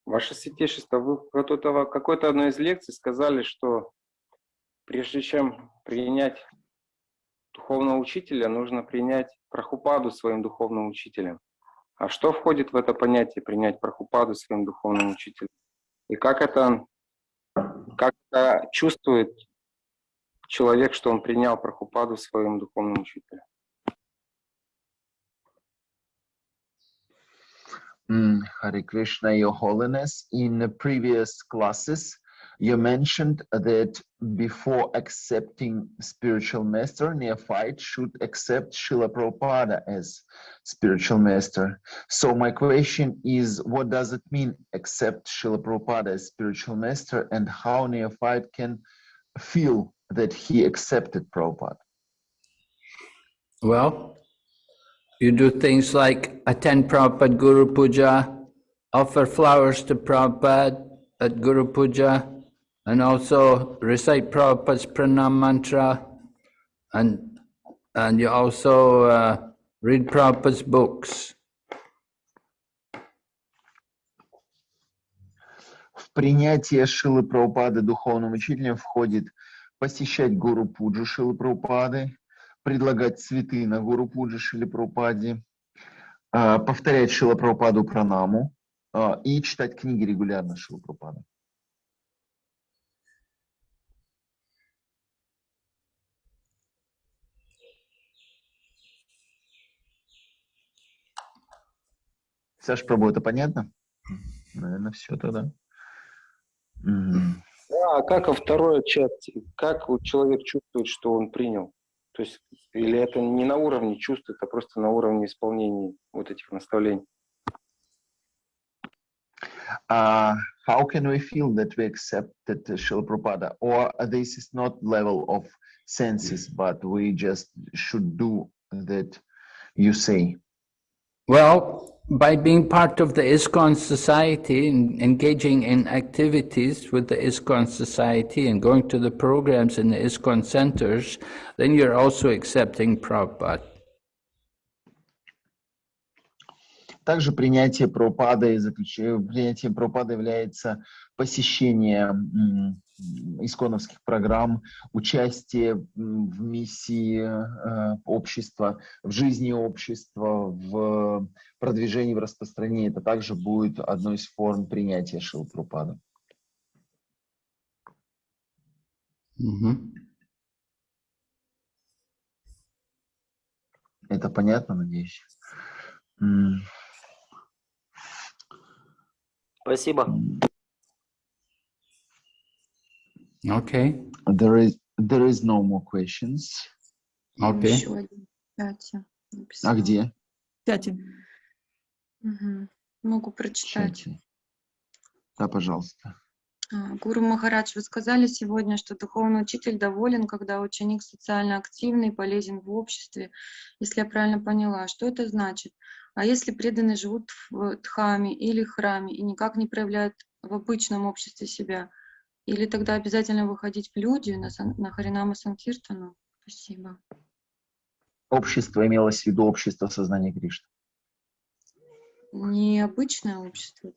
ваше святейшество, вы в какой-то какой-то одной из лекций сказали, что прежде чем принять духовного учителя, нужно принять Прахупаду своим духовным учителем. А что входит в это понятие принять Прахупаду своим духовным учителем? И как это, как это чувствует человек, что он принял Прахупаду своим духовным учителем? Hare Krishna, Your Holiness. In the previous classes, you mentioned that before accepting spiritual master, neophyte should accept Srila Prabhupada as spiritual master. So my question is, what does it mean accept Srila Prabhupada as spiritual master and how neophyte can feel that he accepted Prabhupada? Well, you do things like attend Prabhupada Guru Puja, offer flowers to Prabhupada at Guru Puja, and also recite Prabhupada's pranam mantra, and and you also uh, read Prabhupada's books. В принятие Шилы Прабхупады духовным учителем входит посещать Гуру Пуджу Шилы Прабхупады, предлагать цветы на Гуру Пуджи Шиле Прабхупаде, а, повторять Шила Прабхупаду пранаму а, и читать книги регулярно Шила Прабхупады. Саш, Прабу, это понятно? Наверное, все тогда. Да, а как во второй части? Как вот человек чувствует, что он принял? То есть, или это не на уровне чувств, это просто на уровне исполнения вот этих наставлений? uh, how can we feel that we accept that Srila Prabhupada? Or this is not level of senses, but we just should do that you say? Well, by being part of the ISKCON society and engaging in activities with the ISKCON society and going to the programs in the ISKCON centers, then you're also accepting Prabhupada. Также принятие Прабхупады, принятие Прабхупады является посещение исконовских программ, участие в миссии э, общества, в жизни общества, в продвижении, в распространении. Это также будет одной из форм принятия Шилпрупада. Угу. Это понятно, надеюсь? Спасибо. Okay. There is there is no more questions. Okay. Еще один. Пять. А где? Пять. Угу. Могу прочитать. Чате. Да, пожалуйста. А, Гуру Махарадж, вы сказали сегодня, что духовный учитель доволен, когда ученик социально активный и полезен в обществе, если я правильно поняла. Что это значит? А если преданные живут в дхаме или храме и никак не проявляют в обычном обществе себя, или тогда обязательно выходить в люди на, на Харинама Санкиртану? Спасибо. Общество имелось в виду общество сознания Кришны. Необычное общество?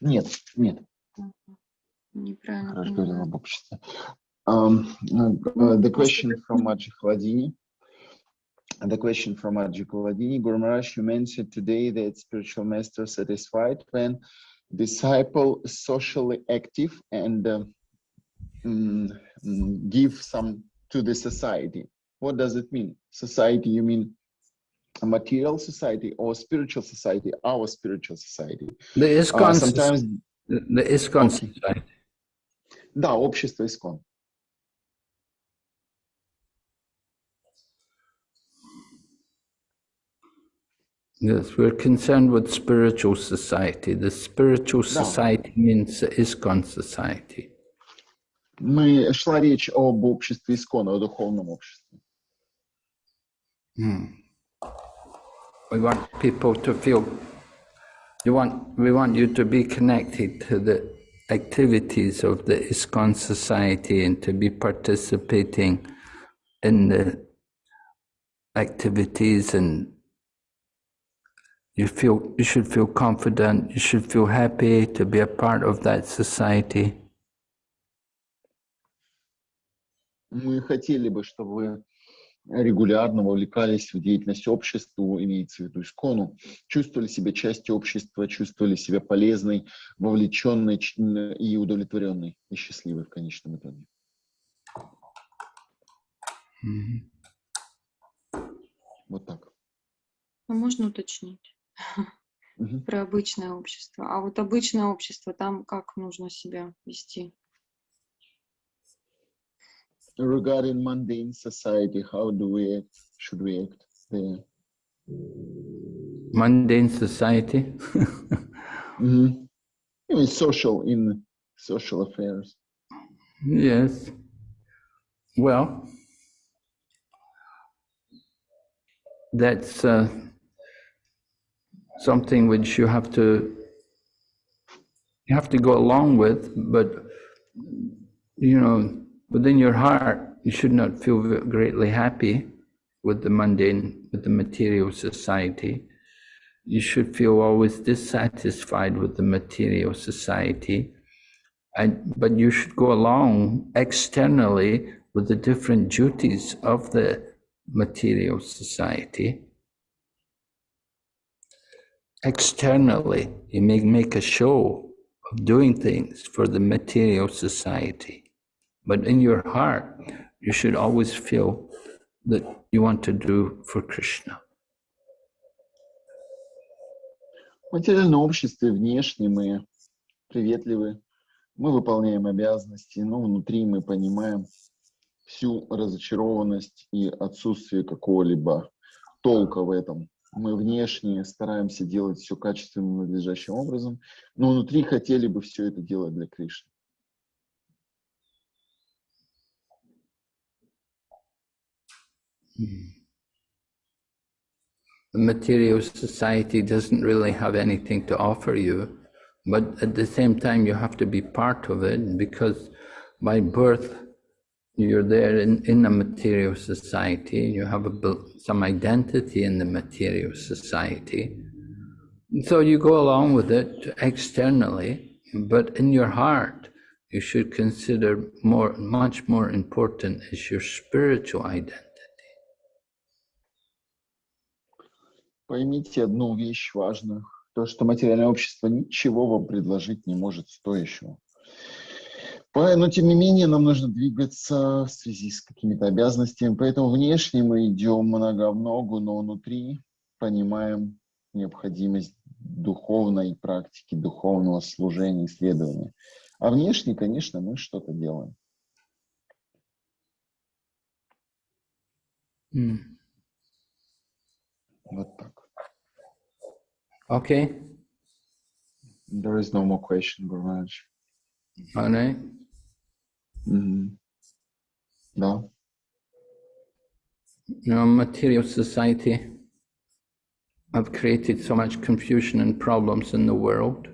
Нет, нет. Неправильно Хорошо говорил об обществе. Um, uh, the question from Аджи Хладини. The question from Aji Kuladini. Guru Maharaj, you mentioned today that spiritual master satisfied when disciple socially active and uh, mm, give some to the society. What does it mean? Society, you mean a material society or spiritual society? Our spiritual society. The ISKCON, uh, sometimes, the, the ISKCON okay. society. Да, общество ISKCON. Yes, we're concerned with spiritual society. The spiritual society да. means the ISKCON society. Мы шла речь об обществе Искона, о духовном обществе. Hmm. We want people to feel. You want. We want you to be connected to the activities of the ISKCON society and to be participating in the activities and you feel you should feel confident you should feel happy to be a part of that society мы хотели бы чтобы вы регулярно вовлекались в деятельность общества, имеется в виду искону, чувствовали себя частью общества, чувствовали себя полезной, вовлеченной и удовлетворенной, и счастливой в конечном итоге. Mm-hmm. Вот так. А можно уточнить? Про обычное общество. А вот обычное общество, там как нужно себя вести? Regarding mundane society, how do we act? Should we act there? Mundane society? mm-hmm. In social, in social affairs. Yes. Well, that's uh, something which you have to you have to go along with, but you know, within your heart, you should not feel greatly happy with the mundane, with the material society. You should feel always dissatisfied with the material society. And, but you should go along externally with the different duties of the material society externally, you may make a show of doing things for the material society. But in your heart, you should always feel that you want to do for Krishna. В материальном обществе внешне мы приветливы, мы выполняем обязанности, но внутри мы понимаем всю разочарованность и отсутствие какого-либо толка в этом Мы внешне стараемся делать все качественным, надлежащим образом, но внутри хотели бы все это делать для Кришны. The material society doesn't really have anything to offer you, but at the same time, you have to be part of it because by birth, you're there in, in a material society, you have a, bel- some identity in the material society. So you go along with it externally, but in your heart, you should consider more, much more important is your spiritual identity. Поймите одну вещь важную, то, что материальное общество ничего вам предложить не может стоящего. Но, тем не менее, нам нужно двигаться в связи с какими-то обязанностями, поэтому внешне мы идем много в ногу, но внутри понимаем необходимость духовной практики, духовного служения, исследования. А внешне, конечно, мы что-то делаем. Hmm. Вот так. Okay, There is no more question, Gurmaj. all right. Mm. No. You know, material society have created so much confusion and problems in the world.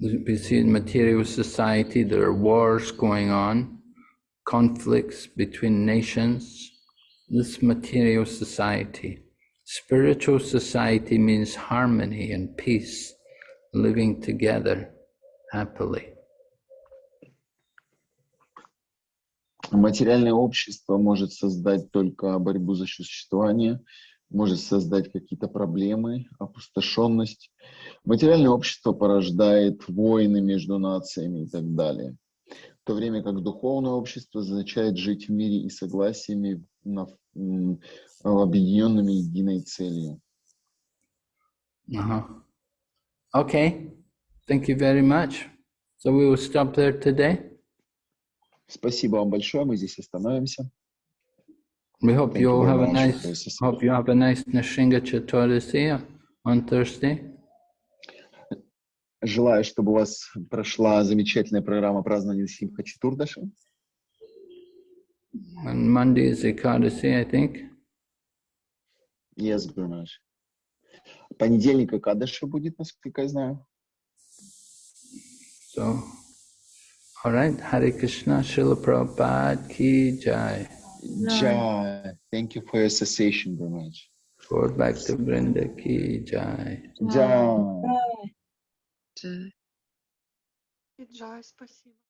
We see in material society there are wars going on, conflicts between nations. This material society. Spiritual society means harmony and peace, living together happily. Материальное общество может создать только борьбу за существование, может создать какие-то проблемы, опустошенность. Материальное общество порождает войны между нациями и так далее. В то время как духовное общество означает жить в мире и согласиями, на, объединенными единой целью. Uh-huh. Okay, thank you very much. So we will stop there today. Спасибо вам большое, мы здесь остановимся. We hope Thank you all have a nice hope you have a nice Nashinga Chaturasi on Thursday. Желаю, чтобы у вас прошла замечательная программа празднования Симха Чатурдаши. And Monday is Ekadasi, I think. Yes, Gurmaj. Понедельник Кадыша будет, насколько я знаю. So, all right. Hare Krishna, Srila Prabhupada ki jai. Jai. Thank you for your association, Gurmaj. Forward back to Vrinda ki jai. Jai. Джай. Джай, спасибо.